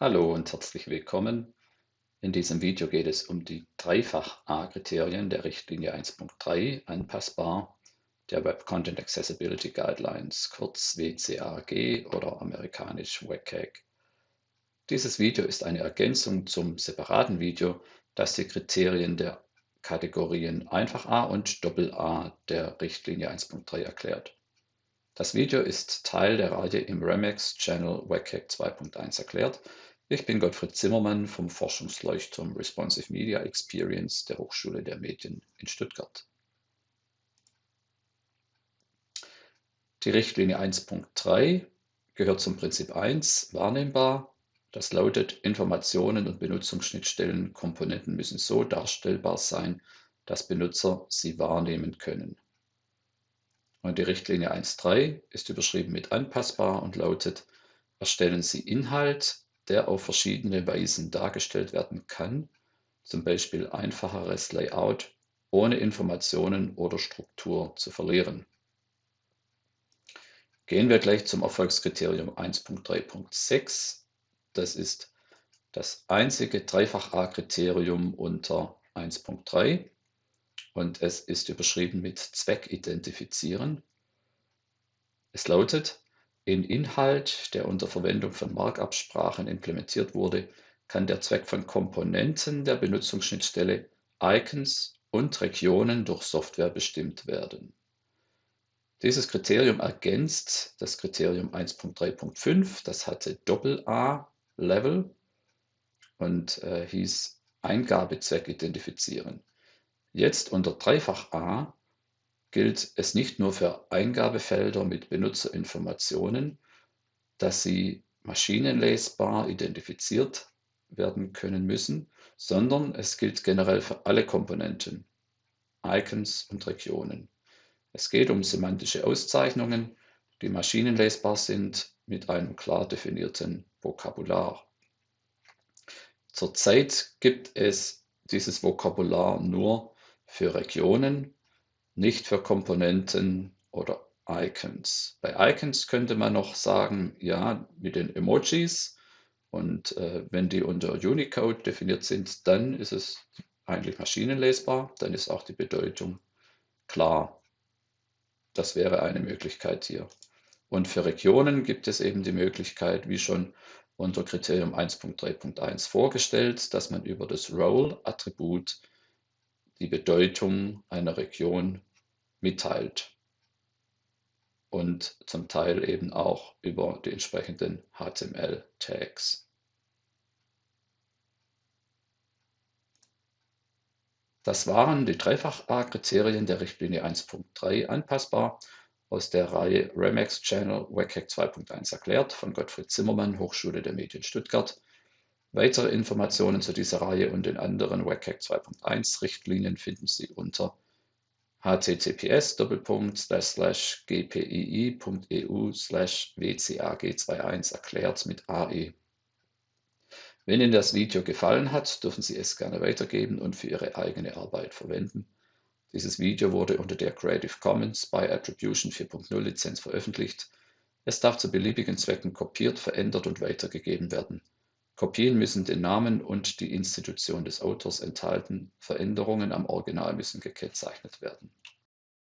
Hallo und herzlich willkommen. In diesem Video geht es um die Dreifach-A-Kriterien der Richtlinie 1.3 anpassbar der Web Content Accessibility Guidelines, kurz WCAG oder amerikanisch WCAG. Dieses Video ist eine Ergänzung zum separaten Video, das die Kriterien der Kategorien Einfach A und Doppel A der Richtlinie 1.3 erklärt. Das Video ist Teil der Reihe im Remix Channel WCAG 2.1 erklärt. Ich bin Gottfried Zimmermann vom Forschungsleuchtturm Responsive Media Experience der Hochschule der Medien in Stuttgart. Die Richtlinie 1.3 gehört zum Prinzip 1 wahrnehmbar. Das lautet, Informationen und Benutzungsschnittstellen Komponenten müssen so darstellbar sein, dass Benutzer sie wahrnehmen können. Und die Richtlinie 1.3 ist überschrieben mit anpassbar und lautet, erstellen Sie Inhalt, der auf verschiedene Weisen dargestellt werden kann, zum Beispiel einfacheres Layout, ohne Informationen oder Struktur zu verlieren. Gehen wir gleich zum Erfolgskriterium 1.3.6. Das ist das einzige Dreifach-A-Kriterium unter 1.3 und es ist überschrieben mit Zweck identifizieren. Es lautet, in Inhalt, der unter Verwendung von Markup-Sprachen implementiert wurde, kann der Zweck von Komponenten der Benutzungsschnittstelle, Icons und Regionen durch Software bestimmt werden. Dieses Kriterium ergänzt das Kriterium 1.3.5, das hatte Doppel-A-Level und äh, hieß Eingabezweck identifizieren. Jetzt unter Dreifach-A gilt es nicht nur für Eingabefelder mit Benutzerinformationen, dass sie maschinenlesbar identifiziert werden können müssen, sondern es gilt generell für alle Komponenten, Icons und Regionen. Es geht um semantische Auszeichnungen, die maschinenlesbar sind mit einem klar definierten Vokabular. Zurzeit gibt es dieses Vokabular nur für Regionen, nicht für Komponenten oder Icons. Bei Icons könnte man noch sagen, ja, mit den Emojis und äh, wenn die unter Unicode definiert sind, dann ist es eigentlich maschinenlesbar, dann ist auch die Bedeutung klar. Das wäre eine Möglichkeit hier. Und für Regionen gibt es eben die Möglichkeit, wie schon unter Kriterium 1.3.1 vorgestellt, dass man über das Role-Attribut die Bedeutung einer Region mitteilt und zum Teil eben auch über die entsprechenden HTML-Tags. Das waren die Dreifach-A-Kriterien der Richtlinie 1.3 anpassbar aus der Reihe Remax Channel WCAG 2.1 erklärt von Gottfried Zimmermann, Hochschule der Medien Stuttgart. Weitere Informationen zu dieser Reihe und den anderen WCAG 2.1 Richtlinien finden Sie unter https://gpii.eu wcag21 erklärt mit AE. Wenn Ihnen das Video gefallen hat, dürfen Sie es gerne weitergeben und für Ihre eigene Arbeit verwenden. Dieses Video wurde unter der Creative Commons by Attribution 4.0 Lizenz veröffentlicht. Es darf zu beliebigen Zwecken kopiert, verändert und weitergegeben werden. Kopien müssen den Namen und die Institution des Autors enthalten, Veränderungen am Original müssen gekennzeichnet werden.